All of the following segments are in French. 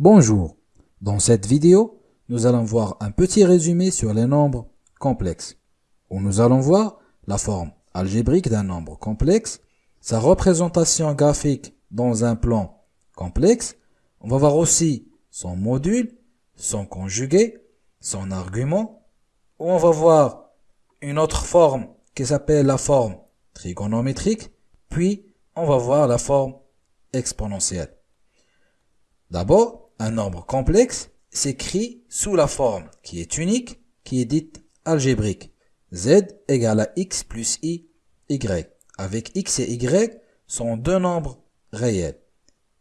Bonjour. Dans cette vidéo, nous allons voir un petit résumé sur les nombres complexes, où nous allons voir la forme algébrique d'un nombre complexe, sa représentation graphique dans un plan complexe, on va voir aussi son module, son conjugué, son argument, où on va voir une autre forme qui s'appelle la forme trigonométrique, puis on va voir la forme exponentielle. D'abord, un nombre complexe s'écrit sous la forme qui est unique, qui est dite algébrique. z égale à x plus i, y. Avec x et y sont deux nombres réels.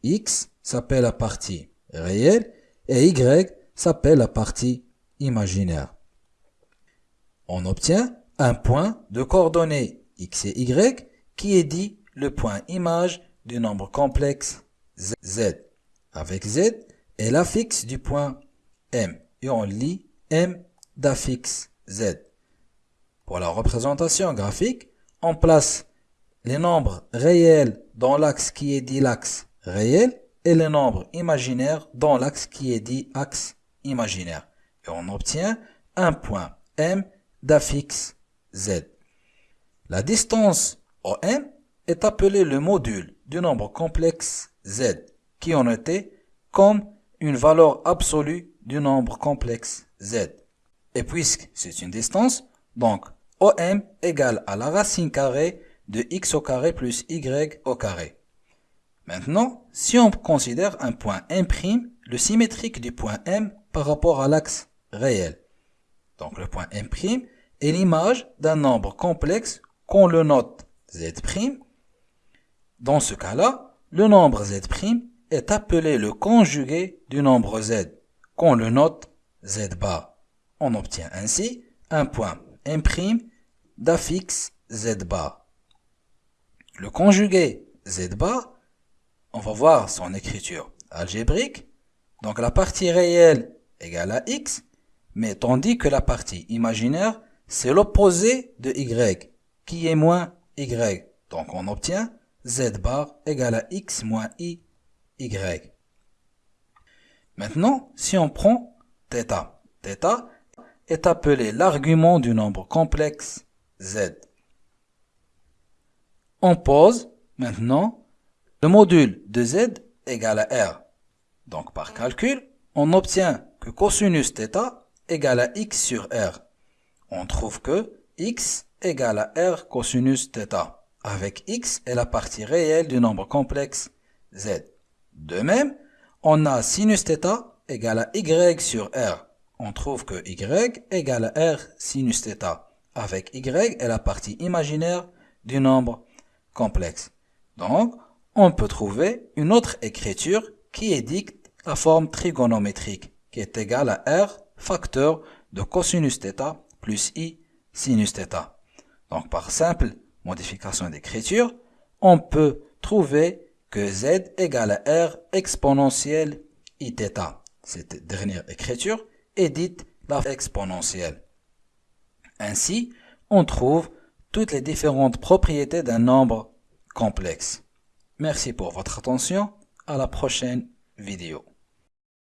x s'appelle la partie réelle et y s'appelle la partie imaginaire. On obtient un point de coordonnées x et y qui est dit le point image du nombre complexe z. Avec z est l'affixe du point m et on lit m d'affixe z. Pour la représentation graphique, on place les nombres réels dans l'axe qui est dit l'axe réel et les nombres imaginaires dans l'axe qui est dit axe imaginaire. Et on obtient un point m d'affixe z. La distance OM est appelée le module du nombre complexe z, qui en était comme une valeur absolue du nombre complexe z. Et puisque c'est une distance, donc OM égale à la racine carrée de x au carré plus y au carré. Maintenant, si on considère un point M', le symétrique du point M par rapport à l'axe réel. Donc le point M' est l'image d'un nombre complexe qu'on le note Z'. Dans ce cas-là, le nombre Z' est appelé le conjugué du nombre Z, qu'on le note Z bar. On obtient ainsi un point M' d'affixe Z bar. Le conjugué Z bar, on va voir son écriture algébrique. Donc la partie réelle égale à X, mais tandis que la partie imaginaire, c'est l'opposé de Y, qui est moins Y. Donc on obtient Z bar égale à X moins I, Y. Maintenant, si on prend θ, θ est appelé l'argument du nombre complexe Z. On pose maintenant le module de Z égale à R. Donc par calcul, on obtient que cosinus θ égale à x sur R. On trouve que x égale à R cosinus θ, avec x est la partie réelle du nombre complexe Z. De même, on a sinus θ égale à y sur R. On trouve que y égale à R sinus θ, avec y est la partie imaginaire du nombre complexe. Donc, on peut trouver une autre écriture qui édicte la forme trigonométrique, qui est égale à R facteur de cosinus θ plus i sinus θ. Donc par simple modification d'écriture, on peut trouver que z égale à r exponentielle iθ. Cette dernière écriture est dite la exponentielle. Ainsi, on trouve toutes les différentes propriétés d'un nombre complexe. Merci pour votre attention. À la prochaine vidéo.